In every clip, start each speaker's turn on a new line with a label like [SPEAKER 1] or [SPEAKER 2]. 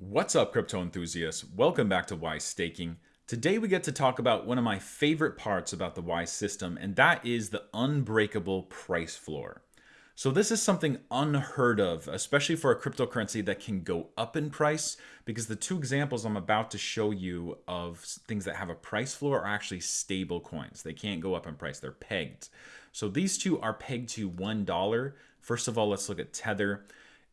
[SPEAKER 1] What's up, crypto enthusiasts? Welcome back to Wise Staking. Today we get to talk about one of my favorite parts about the Wise system, and that is the unbreakable price floor. So this is something unheard of, especially for a cryptocurrency that can go up in price, because the two examples I'm about to show you of things that have a price floor are actually stable coins. They can't go up in price, they're pegged. So these two are pegged to $1. First of all, let's look at Tether.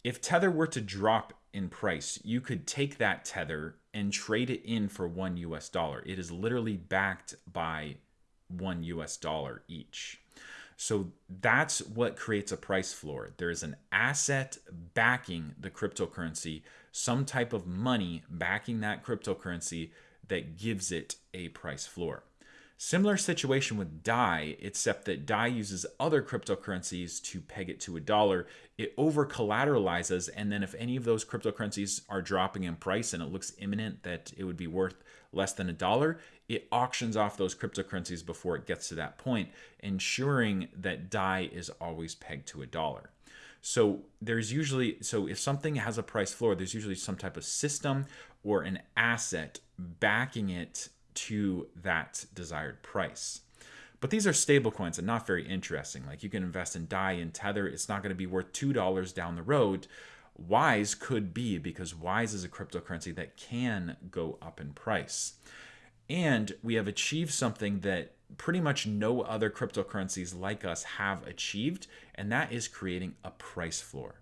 [SPEAKER 1] If Tether were to drop in price, you could take that tether and trade it in for one US dollar. It is literally backed by one US dollar each. So that's what creates a price floor. There is an asset backing the cryptocurrency, some type of money backing that cryptocurrency that gives it a price floor. Similar situation with DAI, except that DAI uses other cryptocurrencies to peg it to a dollar. It over collateralizes, and then if any of those cryptocurrencies are dropping in price and it looks imminent that it would be worth less than a dollar, it auctions off those cryptocurrencies before it gets to that point, ensuring that DAI is always pegged to a dollar. So there's usually, so if something has a price floor, there's usually some type of system or an asset backing it to that desired price. But these are stable coins and not very interesting. Like you can invest in DAI and Tether, it's not going to be worth $2 down the road. Wise could be because Wise is a cryptocurrency that can go up in price. And we have achieved something that pretty much no other cryptocurrencies like us have achieved, and that is creating a price floor.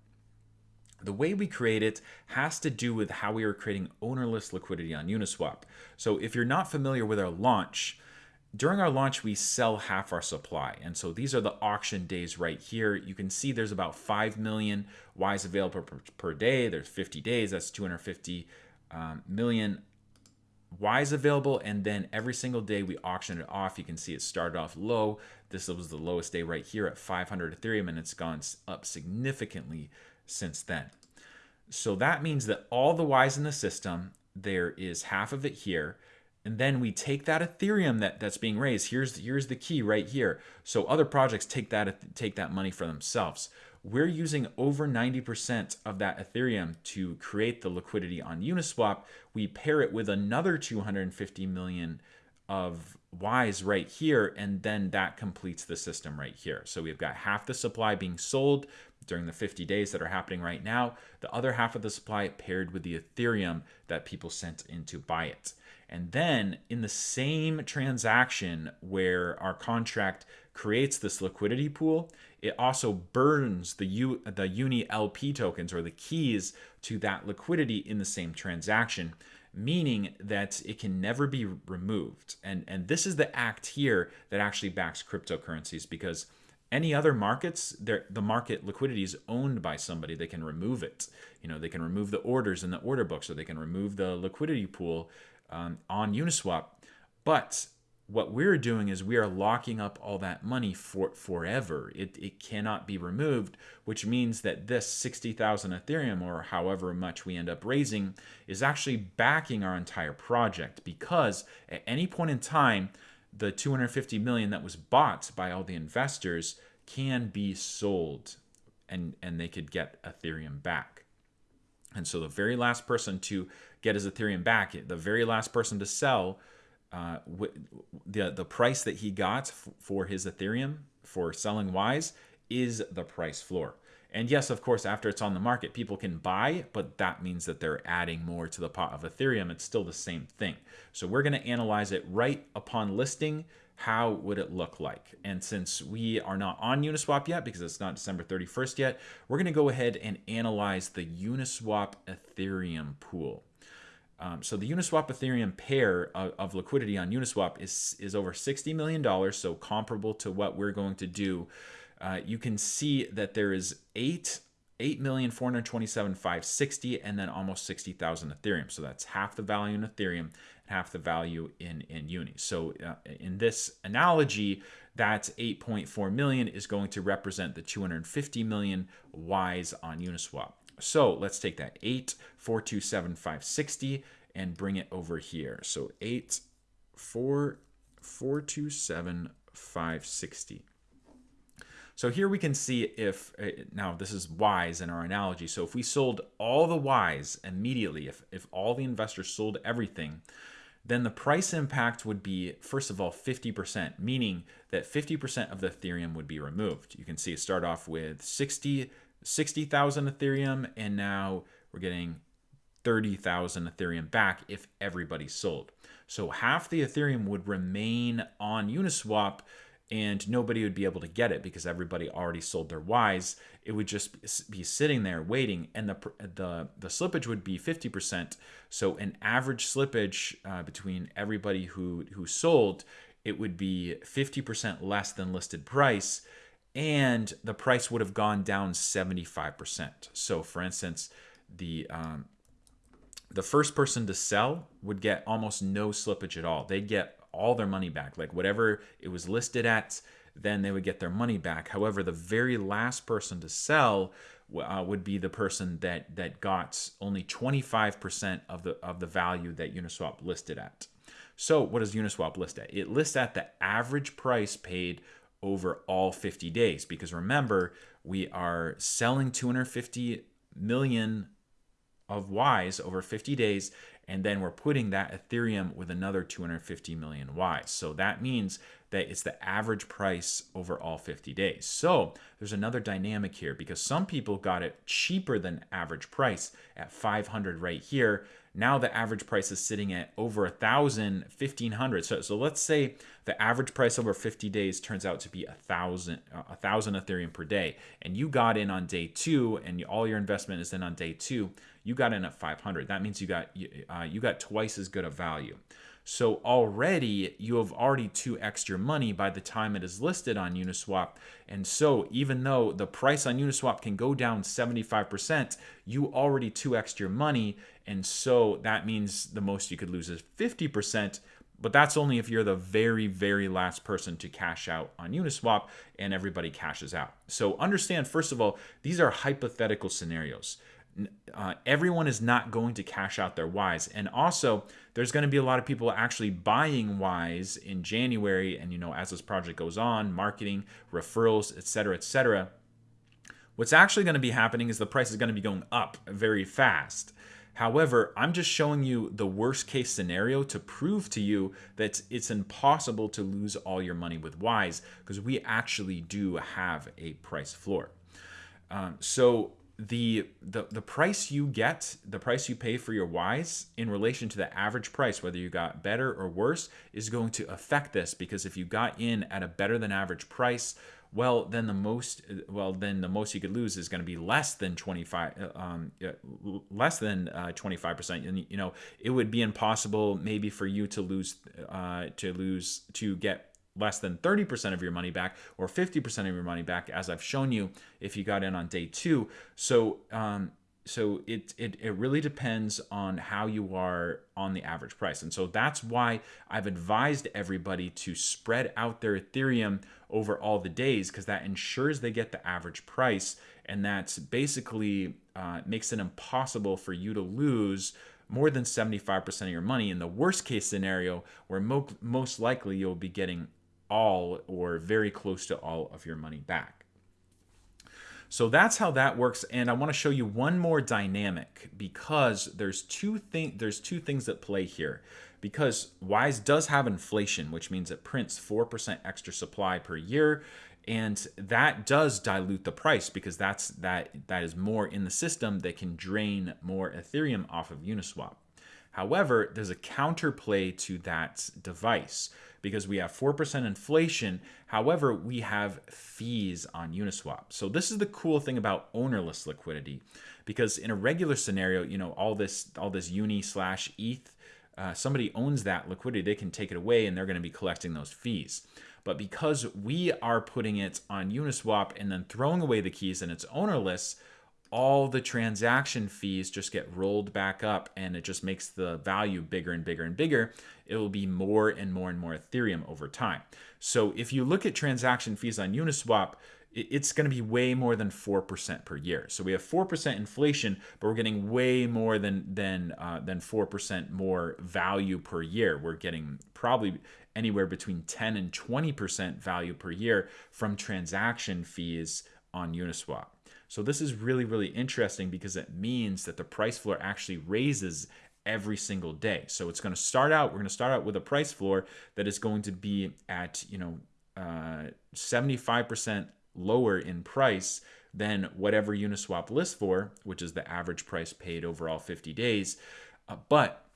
[SPEAKER 1] The way we create it has to do with how we are creating ownerless liquidity on Uniswap. So if you're not familiar with our launch, during our launch, we sell half our supply. And so these are the auction days right here. You can see there's about 5 million Wise available per, per day. There's 50 days, that's 250 um, million Wise available. And then every single day we auction it off. You can see it started off low. This was the lowest day right here at 500 Ethereum, and it's gone up significantly since then. So that means that all the Wise in the system, there is half of it here. And then we take that Ethereum that, that's being raised. Here's, here's the key right here. So other projects take that, take that money for themselves. We're using over 90% of that Ethereum to create the liquidity on Uniswap. We pair it with another 250 million of Wise right here, and then that completes the system right here. So we've got half the supply being sold during the 50 days that are happening right now, the other half of the supply paired with the Ethereum that people sent in to buy it. And then in the same transaction where our contract creates this liquidity pool, it also burns the U, the Uni LP tokens or the keys to that liquidity in the same transaction, meaning that it can never be removed. And, and this is the act here that actually backs cryptocurrencies because any other markets, the market liquidity is owned by somebody. They can remove it. You know, they can remove the orders in the order book, so they can remove the liquidity pool um, on Uniswap. But what we're doing is we are locking up all that money for forever. It, it cannot be removed, which means that this 60,000 Ethereum or however much we end up raising is actually backing our entire project because at any point in time, the 250 million that was bought by all the investors can be sold and and they could get ethereum back and so the very last person to get his ethereum back the very last person to sell uh, the the price that he got for his ethereum for selling wise is the price floor and yes, of course, after it's on the market, people can buy, but that means that they're adding more to the pot of Ethereum. It's still the same thing. So we're going to analyze it right upon listing. How would it look like? And since we are not on Uniswap yet, because it's not December 31st yet, we're going to go ahead and analyze the Uniswap Ethereum pool. Um, so the Uniswap Ethereum pair of, of, liquidity on Uniswap is, is over $60 million, so comparable to what we're going to do uh, you can see that there is eight. 8,427,560 and then almost 60,000 Ethereum. So that's half the value in Ethereum and half the value in, in Uni. So uh, in this analogy, that 8.4 million is going to represent the 250 million Wise on Uniswap. So let's take that 8,427,560 and bring it over here. So 8,427,560. So here we can see if, uh, now this is Wise in our analogy. So if we sold all the Wise immediately, if, if all the investors sold everything, then the price impact would be, first of all, 50%, meaning that 50% of the Ethereum would be removed. You can see it start off with 60 60,000 Ethereum, and now we're getting 30,000 Ethereum back if everybody sold. So half the Ethereum would remain on Uniswap and nobody would be able to get it because everybody already sold their Wise. It would just be sitting there waiting, and the the the slippage would be 50%. So an average slippage uh, between everybody who who sold, it would be 50% less than listed price, and the price would have gone down 75%. So for instance, the um, the first person to sell would get almost no slippage at all. They'd get all their money back. Like whatever it was listed at, then they would get their money back. However, the very last person to sell uh, would be the person that that got only 25% of the of the value that Uniswap listed at. So, what does Uniswap list at? It lists at the average price paid over all 50 days because remember, we are selling 250 million of Wise over 50 days and then we're putting that Ethereum with another 250 million Wise. So that means that it's the average price over all 50 days. So there's another dynamic here because some people got it cheaper than average price at 500 right here. Now the average price is sitting at over a thousand, fifteen hundred. So, so let's say the average price over 50 days turns out to be a thousand, a thousand Ethereum per day, and you got in on day two, and all your investment is in on day two. You got in at 500. That means you got uh, you got twice as good a value. So already you have already 2x your money by the time it is listed on Uniswap. And so even though the price on Uniswap can go down 75%, you already 2x your money. And so that means the most you could lose is 50%. But that's only if you're the very, very last person to cash out on Uniswap and everybody cashes out. So understand, first of all, these are hypothetical scenarios uh, everyone is not going to cash out their Wise. And also, there's going to be a lot of people actually buying Wise in January. And, you know, as this project goes on, marketing, referrals, etc., etc. What's actually going to be happening is the price is going to be going up very fast. However, I'm just showing you the worst case scenario to prove to you that it's impossible to lose all your money with Wise because we actually do have a price floor. Um, so the, the the price you get, the price you pay for your Wise in relation to the average price, whether you got better or worse, is going to affect this because if you got in at a better than average price, well then the most well then the most you could lose is going to be less than 25 um, less than uh, 25% and you know it would be impossible maybe for you to lose uh, to lose to get less than 30% of your money back or 50% of your money back, as I've shown you if you got in on day two. So, um, so it, it, it really depends on how you are on the average price. And so that's why I've advised everybody to spread out their Ethereum over all the days because that ensures they get the average price. And that's basically uh, makes it impossible for you to lose more than 75% of your money in the worst case scenario where mo most likely you'll be getting all or very close to all of your money back. So that's how that works and I want to show you one more dynamic because there's two thing there's two things that play here. Because Wise does have inflation, which means it prints 4% extra supply per year and that does dilute the price because that's that that is more in the system that can drain more Ethereum off of Uniswap. However, there's a counterplay to that device because we have 4% inflation. However, we have fees on Uniswap. So this is the cool thing about ownerless liquidity because in a regular scenario, you know, all this all this uni slash ETH, uh, somebody owns that liquidity, they can take it away and they're going to be collecting those fees. But because we are putting it on Uniswap and then throwing away the keys and it's ownerless, all the transaction fees just get rolled back up and it just makes the value bigger and bigger and bigger. It will be more and more and more Ethereum over time. So if you look at transaction fees on Uniswap, it's going to be way more than 4% per year. So we have 4% inflation, but we're getting way more than than uh, than 4% more value per year. We're getting probably anywhere between 10 and 20% value per year from transaction fees on Uniswap. So this is really really interesting because it means that the price floor actually raises every single day. So it's going to start out we're going to start out with a price floor that is going to be at, you know, uh, 75% lower in price than whatever Uniswap lists for, which is the average price paid over all 50 days. Uh, but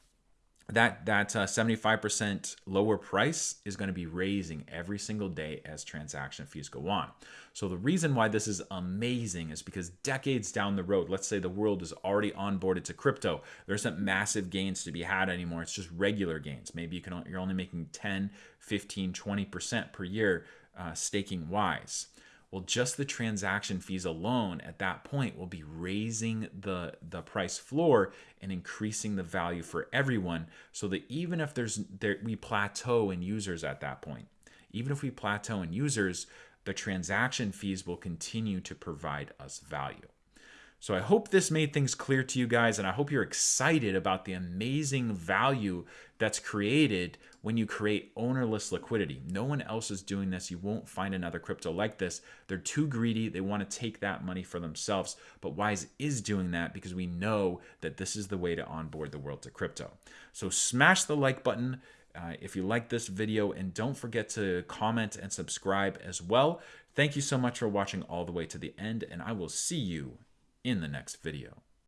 [SPEAKER 1] that that uh, 75% lower price is going to be raising every single day as transaction fees go on. So the reason why this is amazing is because decades down the road, let's say the world is already onboarded to crypto, there's not massive gains to be had anymore. It's just regular gains. Maybe you can you're only making 10, 15, 20% per year uh, staking wise. Well, just the transaction fees alone at that point will be raising the, the price floor and increasing the value for everyone so that even if there's there, we plateau in users at that point, even if we plateau in users, the transaction fees will continue to provide us value. So I hope this made things clear to you guys, and I hope you're excited about the amazing value that's created when you create ownerless liquidity. No one else is doing this. You won't find another crypto like this. They're too greedy. They want to take that money for themselves. But Wise is doing that because we know that this is the way to onboard the world to crypto. So smash the like button. Uh, if you like this video and don't forget to comment and subscribe as well. Thank you so much for watching all the way to the end and I will see you in the next video.